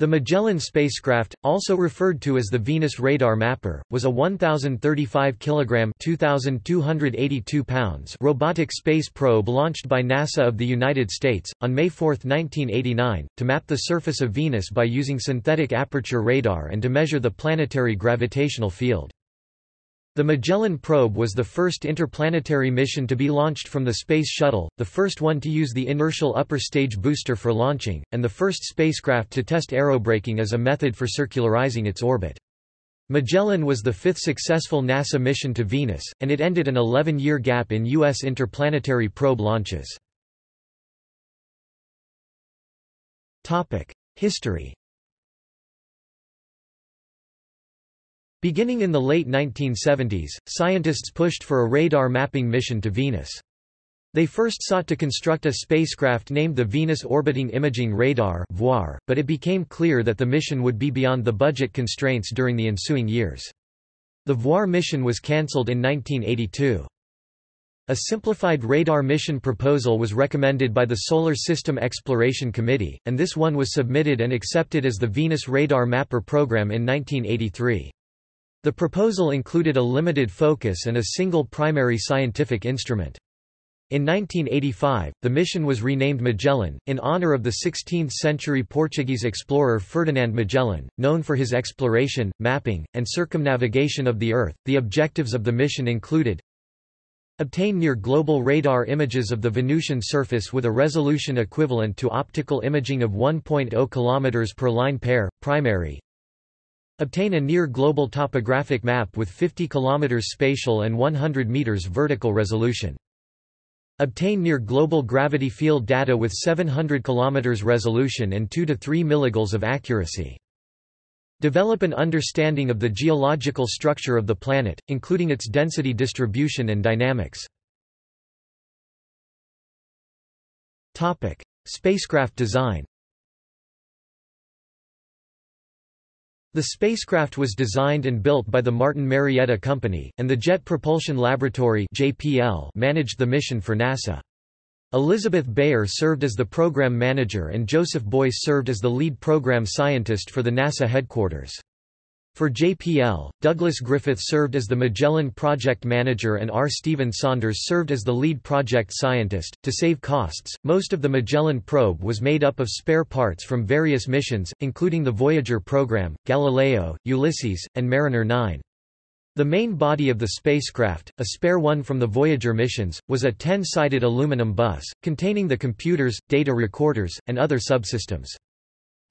The Magellan spacecraft, also referred to as the Venus Radar Mapper, was a 1,035 kg (2,282 pounds) robotic space probe launched by NASA of the United States, on May 4, 1989, to map the surface of Venus by using synthetic aperture radar and to measure the planetary gravitational field. The Magellan probe was the first interplanetary mission to be launched from the Space Shuttle, the first one to use the inertial upper stage booster for launching, and the first spacecraft to test aerobraking as a method for circularizing its orbit. Magellan was the fifth successful NASA mission to Venus, and it ended an 11-year gap in U.S. interplanetary probe launches. History Beginning in the late 1970s, scientists pushed for a radar mapping mission to Venus. They first sought to construct a spacecraft named the Venus Orbiting Imaging Radar but it became clear that the mission would be beyond the budget constraints during the ensuing years. The VOIR mission was cancelled in 1982. A simplified radar mission proposal was recommended by the Solar System Exploration Committee, and this one was submitted and accepted as the Venus Radar Mapper program in 1983. The proposal included a limited focus and a single primary scientific instrument. In 1985, the mission was renamed Magellan, in honor of the 16th-century Portuguese explorer Ferdinand Magellan, known for his exploration, mapping, and circumnavigation of the Earth. The objectives of the mission included Obtain near-global radar images of the Venusian surface with a resolution equivalent to optical imaging of 1.0 km per line pair, primary, Obtain a near-global topographic map with 50 km spatial and 100 m vertical resolution. Obtain near-global gravity field data with 700 km resolution and 2 to 3 milligals of accuracy. Develop an understanding of the geological structure of the planet, including its density distribution and dynamics. Spacecraft design The spacecraft was designed and built by the Martin Marietta Company, and the Jet Propulsion Laboratory (JPL) managed the mission for NASA. Elizabeth Beyer served as the program manager and Joseph Boyce served as the lead program scientist for the NASA headquarters. For JPL, Douglas Griffith served as the Magellan project manager and R. Stephen Saunders served as the lead project scientist. To save costs, most of the Magellan probe was made up of spare parts from various missions, including the Voyager program, Galileo, Ulysses, and Mariner 9. The main body of the spacecraft, a spare one from the Voyager missions, was a 10-sided aluminum bus, containing the computers, data recorders, and other subsystems.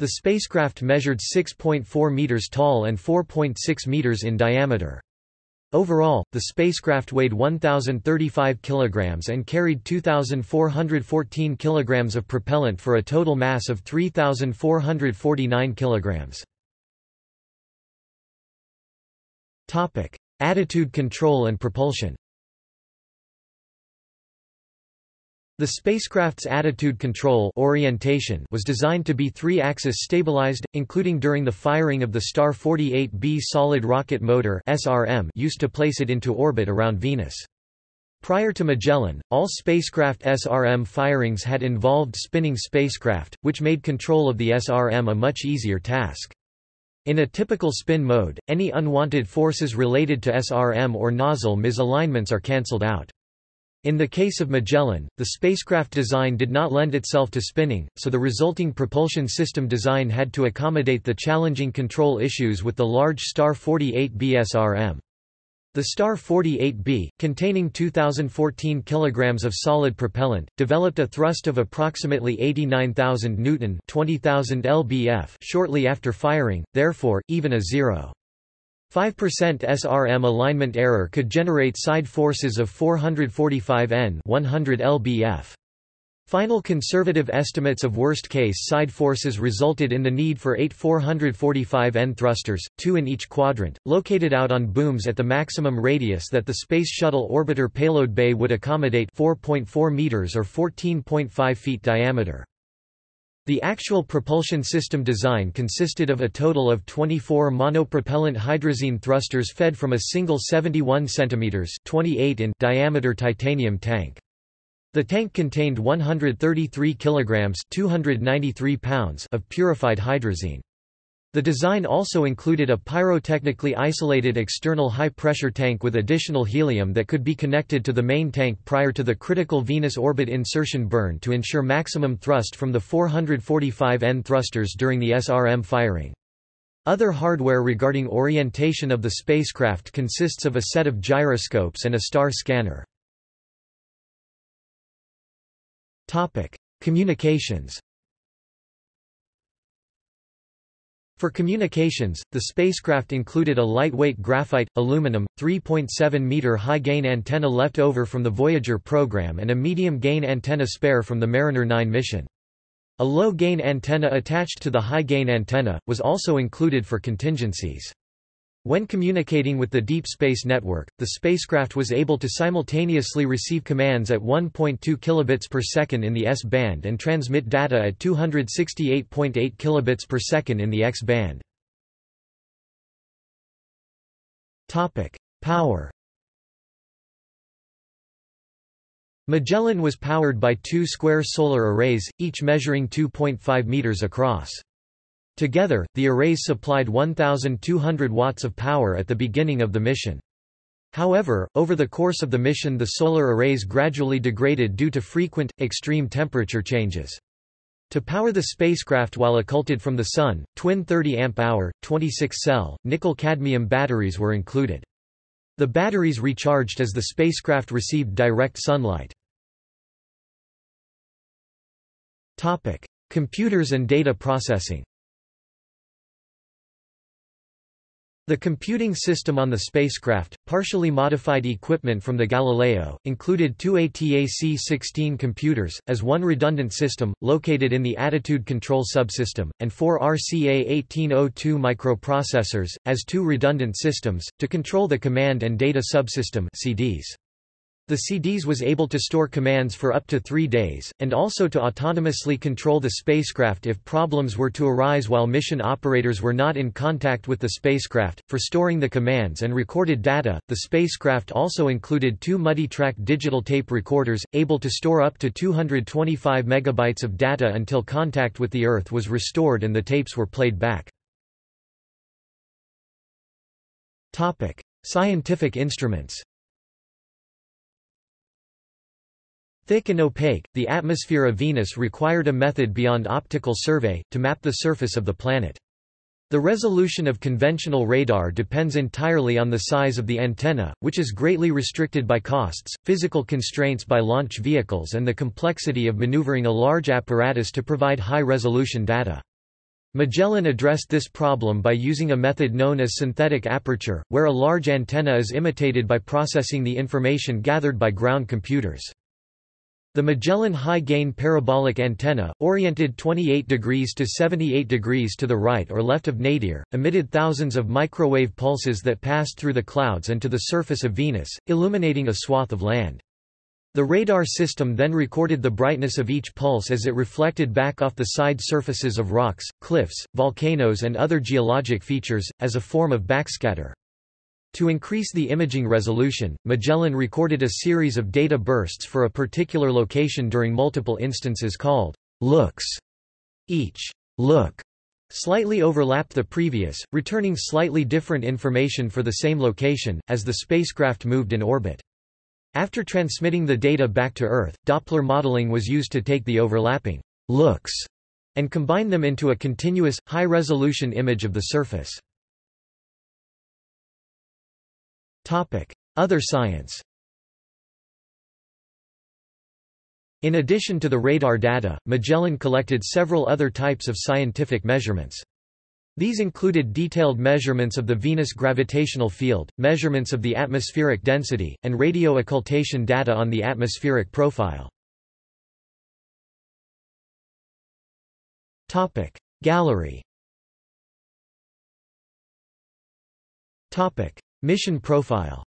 The spacecraft measured 6.4 meters tall and 4.6 meters in diameter. Overall, the spacecraft weighed 1,035 kilograms and carried 2,414 kilograms of propellant for a total mass of 3,449 kilograms. Topic: Attitude control and propulsion. The spacecraft's attitude control orientation was designed to be three-axis stabilized, including during the firing of the Star 48B solid rocket motor (SRM) used to place it into orbit around Venus. Prior to Magellan, all spacecraft SRM firings had involved spinning spacecraft, which made control of the SRM a much easier task. In a typical spin mode, any unwanted forces related to SRM or nozzle misalignments are cancelled out. In the case of Magellan, the spacecraft design did not lend itself to spinning, so the resulting propulsion system design had to accommodate the challenging control issues with the large Star 48B SRM. The Star 48B, containing 2014 kg of solid propellant, developed a thrust of approximately 89,000 Newton 20,000 lbf shortly after firing, therefore, even a 0. 5% SRM alignment error could generate side forces of 445 N 100 lbf. Final conservative estimates of worst-case side forces resulted in the need for eight 445 N thrusters, two in each quadrant, located out on booms at the maximum radius that the Space Shuttle orbiter payload bay would accommodate 4.4 meters or 14.5 feet diameter. The actual propulsion system design consisted of a total of 24 monopropellant hydrazine thrusters fed from a single 71 cm 28 in diameter titanium tank. The tank contained 133 kilograms 293 pounds of purified hydrazine. The design also included a pyrotechnically isolated external high-pressure tank with additional helium that could be connected to the main tank prior to the critical Venus orbit insertion burn to ensure maximum thrust from the 445N thrusters during the SRM firing. Other hardware regarding orientation of the spacecraft consists of a set of gyroscopes and a star scanner. Communications For communications, the spacecraft included a lightweight graphite, aluminum, 3.7-meter high-gain antenna left over from the Voyager program and a medium-gain antenna spare from the Mariner 9 mission. A low-gain antenna attached to the high-gain antenna, was also included for contingencies. When communicating with the Deep Space Network, the spacecraft was able to simultaneously receive commands at 1.2 kilobits per second in the S-band and transmit data at 268.8 kilobits per second in the X-band. Topic: Power. Magellan was powered by two square solar arrays, each measuring 2.5 meters across. Together, the arrays supplied 1,200 watts of power at the beginning of the mission. However, over the course of the mission the solar arrays gradually degraded due to frequent, extreme temperature changes. To power the spacecraft while occulted from the Sun, twin 30 amp-hour, 26-cell, nickel-cadmium batteries were included. The batteries recharged as the spacecraft received direct sunlight. Computers and data processing The computing system on the spacecraft, partially modified equipment from the Galileo, included two ATAC-16 computers, as one redundant system, located in the attitude control subsystem, and four RCA-1802 microprocessors, as two redundant systems, to control the command and data subsystem CDS. The CDS was able to store commands for up to three days, and also to autonomously control the spacecraft if problems were to arise while mission operators were not in contact with the spacecraft. For storing the commands and recorded data, the spacecraft also included two multi-track digital tape recorders, able to store up to 225 megabytes of data until contact with the Earth was restored and the tapes were played back. Scientific instruments Thick and opaque, the atmosphere of Venus required a method beyond optical survey, to map the surface of the planet. The resolution of conventional radar depends entirely on the size of the antenna, which is greatly restricted by costs, physical constraints by launch vehicles and the complexity of maneuvering a large apparatus to provide high-resolution data. Magellan addressed this problem by using a method known as synthetic aperture, where a large antenna is imitated by processing the information gathered by ground computers. The Magellan high-gain parabolic antenna, oriented 28 degrees to 78 degrees to the right or left of nadir, emitted thousands of microwave pulses that passed through the clouds and to the surface of Venus, illuminating a swath of land. The radar system then recorded the brightness of each pulse as it reflected back off the side surfaces of rocks, cliffs, volcanoes and other geologic features, as a form of backscatter. To increase the imaging resolution, Magellan recorded a series of data bursts for a particular location during multiple instances called looks. Each look slightly overlapped the previous, returning slightly different information for the same location, as the spacecraft moved in orbit. After transmitting the data back to Earth, Doppler modeling was used to take the overlapping looks and combine them into a continuous, high-resolution image of the surface. Other science. In addition to the radar data, Magellan collected several other types of scientific measurements. These included detailed measurements of the Venus gravitational field, measurements of the atmospheric density, and radio occultation data on the atmospheric profile. Topic. Gallery Mission profile